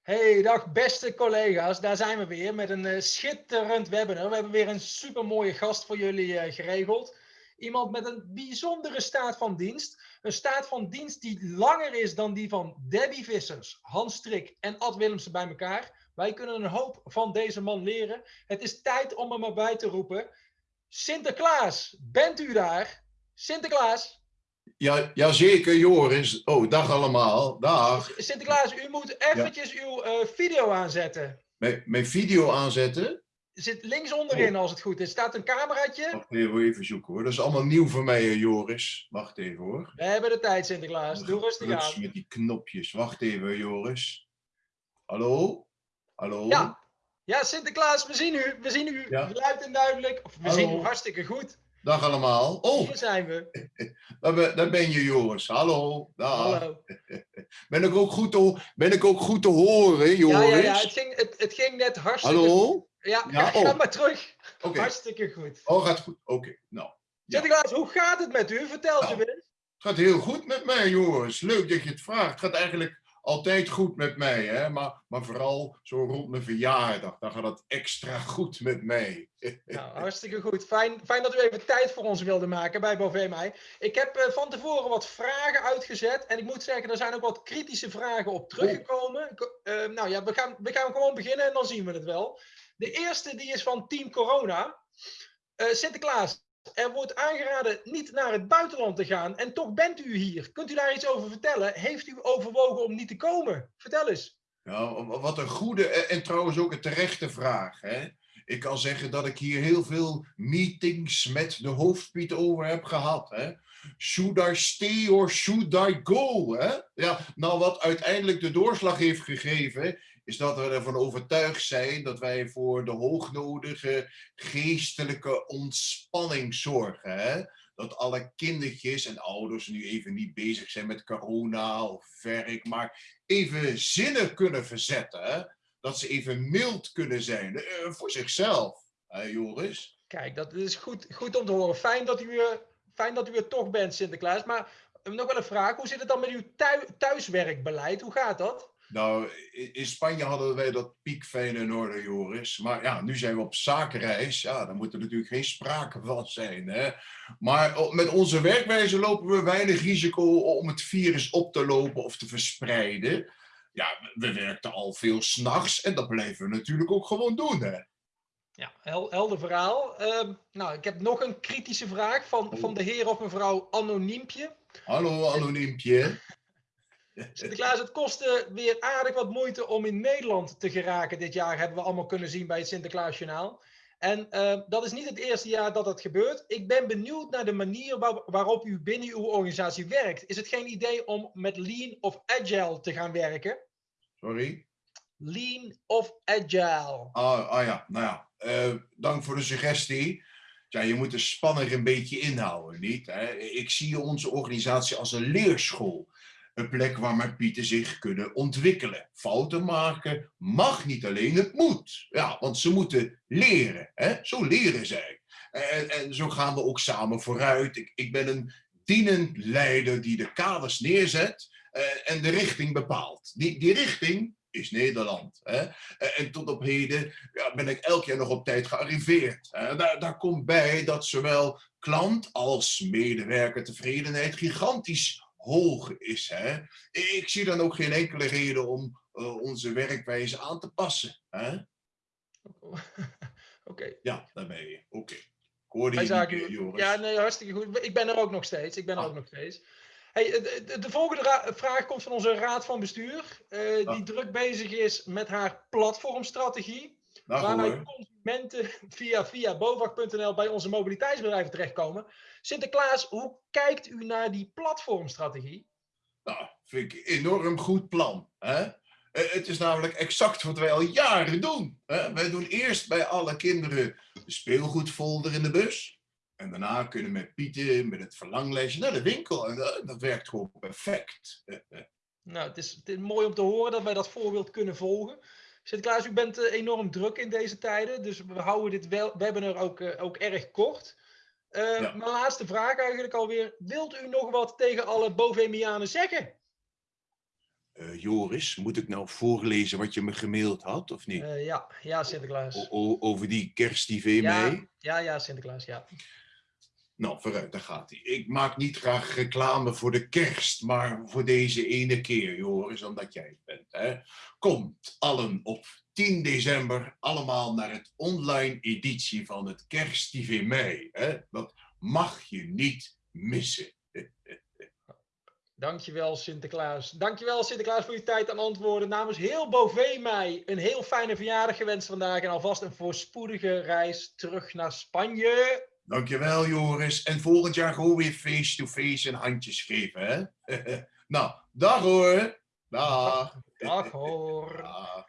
Hey, dag beste collega's. Daar zijn we weer met een uh, schitterend webinar. We hebben weer een super mooie gast voor jullie uh, geregeld. Iemand met een bijzondere staat van dienst. Een staat van dienst die langer is dan die van Debbie Vissers, Hans Strik en Ad Willemsen bij elkaar. Wij kunnen een hoop van deze man leren. Het is tijd om hem erbij te roepen. Sinterklaas, bent u daar? Sinterklaas? Ja, jazeker, Joris. Oh, dag allemaal. Dag. Sinterklaas, u moet eventjes uw uh, video aanzetten. Mijn, mijn video aanzetten? Zit links onderin oh. als het goed is. Staat een cameraatje. Wacht even, even zoeken hoor. Dat is allemaal nieuw voor mij, Joris. Wacht even hoor. We hebben de tijd, Sinterklaas. Doe rustig aan. met die knopjes. Wacht even, Joris. Hallo? Hallo? Ja. Ja, Sinterklaas, we zien u. We zien u ja. luid en duidelijk. Of we Hallo. zien u hartstikke goed. Dag allemaal. Oh, hier zijn we. Daar ben, daar ben je, Joris. Hallo. Dag. Hallo. Ben ik ook goed te, ben ik ook goed te horen, Joris? Ja, ja, ja. Het, ging, het, het ging net hartstikke Hallo? Ja, ja ga, oh. maar terug. Okay. Hartstikke goed. Oh, gaat goed. Oké, okay. nou. Sinterklaas, hoe gaat het met u? Vertel nou, eens. Het gaat heel goed met mij, Joris. Leuk dat je het vraagt. Het gaat eigenlijk altijd goed met mij, hè? Maar, maar vooral zo rond mijn verjaardag, dan gaat het extra goed met mij. Nou, hartstikke goed. Fijn, fijn dat u even tijd voor ons wilde maken bij Bové mij. Ik heb uh, van tevoren wat vragen uitgezet en ik moet zeggen, er zijn ook wat kritische vragen op teruggekomen. Uh, nou ja, we gaan, we gaan gewoon beginnen en dan zien we het wel. De eerste die is van Team Corona. Uh, Sinterklaas, er wordt aangeraden niet naar het buitenland te gaan en toch bent u hier. Kunt u daar iets over vertellen? Heeft u overwogen om niet te komen? Vertel eens. Ja, wat een goede en trouwens ook een terechte vraag. Hè? Ik kan zeggen dat ik hier heel veel meetings met de hoofdpiet over heb gehad. Hè? Should I stay or should I go? Hè? Ja, nou, wat uiteindelijk de doorslag heeft gegeven, is dat we ervan overtuigd zijn dat wij voor de hoognodige geestelijke ontspanning zorgen. Hè? Dat alle kindertjes en ouders nu even niet bezig zijn met corona of werk, maar even zinnen kunnen verzetten. Dat ze even mild kunnen zijn uh, voor zichzelf. Hè, Joris? Kijk, dat is goed, goed om te horen. Fijn dat, u, fijn dat u er toch bent, Sinterklaas. Maar nog wel een vraag. Hoe zit het dan met uw thuiswerkbeleid? Hoe gaat dat? Nou, in Spanje hadden wij dat piekfijn in orde, Joris. Maar ja, nu zijn we op zakenreis. Ja, daar moet er natuurlijk geen sprake van zijn. Hè? Maar met onze werkwijze lopen we weinig risico om het virus op te lopen of te verspreiden. Ja, we werkten al veel s'nachts en dat blijven we natuurlijk ook gewoon doen. Hè? Ja, helder verhaal. Uh, nou, ik heb nog een kritische vraag van, van de heer of mevrouw Anoniempje. Hallo, Anoniempje. Sinterklaas, het kostte weer aardig wat moeite om in Nederland te geraken dit jaar, hebben we allemaal kunnen zien bij het Sinterklaasjournaal. En uh, dat is niet het eerste jaar dat dat gebeurt. Ik ben benieuwd naar de manier waar, waarop u binnen uw organisatie werkt. Is het geen idee om met Lean of Agile te gaan werken? Sorry? Lean of Agile. Ah, ah ja, nou ja, uh, dank voor de suggestie. Ja, je moet de spanning een beetje inhouden, niet? Hè? Ik zie onze organisatie als een leerschool. Een plek waar mijn pieten zich kunnen ontwikkelen. Fouten maken mag niet alleen, het moet. Ja, want ze moeten leren. Hè? Zo leren zij. En, en zo gaan we ook samen vooruit. Ik, ik ben een dienend leider die de kaders neerzet uh, en de richting bepaalt. Die, die richting is Nederland. Hè? En tot op heden ja, ben ik elk jaar nog op tijd gearriveerd. Daar, daar komt bij dat zowel klant als medewerker tevredenheid gigantisch hoog is. Hè? Ik zie dan ook geen enkele reden om uh, onze werkwijze aan te passen. Hè? Oké. Okay. Ja, daar ben je. Oké. Okay. Ik hoorde je niet Joris. Ja, nee, hartstikke goed. Ik ben er ook nog steeds. Ik ben er ah. ook nog steeds. Hey, de, de volgende vraag komt van onze raad van bestuur. Uh, ah. Die druk bezig is met haar platformstrategie. Nou, waarmee consumenten via, via bovag.nl bij onze mobiliteitsbedrijven terechtkomen. Sinterklaas, hoe kijkt u naar die platformstrategie? Nou, vind ik een enorm goed plan. Hè? Eh, het is namelijk exact wat wij al jaren doen. Hè? Wij doen eerst bij alle kinderen de speelgoedfolder in de bus. En daarna kunnen met Pieten, met het verlanglijstje naar de winkel. En dat, dat werkt gewoon perfect. Nou, het is, het is, mooi om te horen dat wij dat voorbeeld kunnen volgen. Sinterklaas, u bent uh, enorm druk in deze tijden. Dus we houden dit wel, webinar ook, uh, ook erg kort. Uh, ja. Mijn laatste vraag eigenlijk alweer. Wilt u nog wat tegen alle Bovemianen zeggen? Eh, Joris, moet ik nou voorlezen wat je me gemaild had, of niet? Eh, ja, ja, Sinterklaas. O- o- over die kerst-tv Ja, mee? ja, ja, Sinterklaas, ja. Nou, vooruit, daar gaat hij. Ik maak niet graag reclame voor de kerst, maar voor deze ene keer, Joris, omdat jij het bent. Hè? Komt allen op 10 december allemaal naar het online editie van het kerst-tv mei. Hè? Dat mag je niet missen. Dankjewel Sinterklaas. Dankjewel Sinterklaas voor je tijd en antwoorden. Namens heel Bovee mij een heel fijne verjaardag gewenst vandaag. En alvast een voorspoedige reis terug naar Spanje. Dankjewel, Joris. En volgend jaar gewoon weer face-to-face en handjes geven, hè? nou, dag hoor. Dag. Dag hoor. Dag.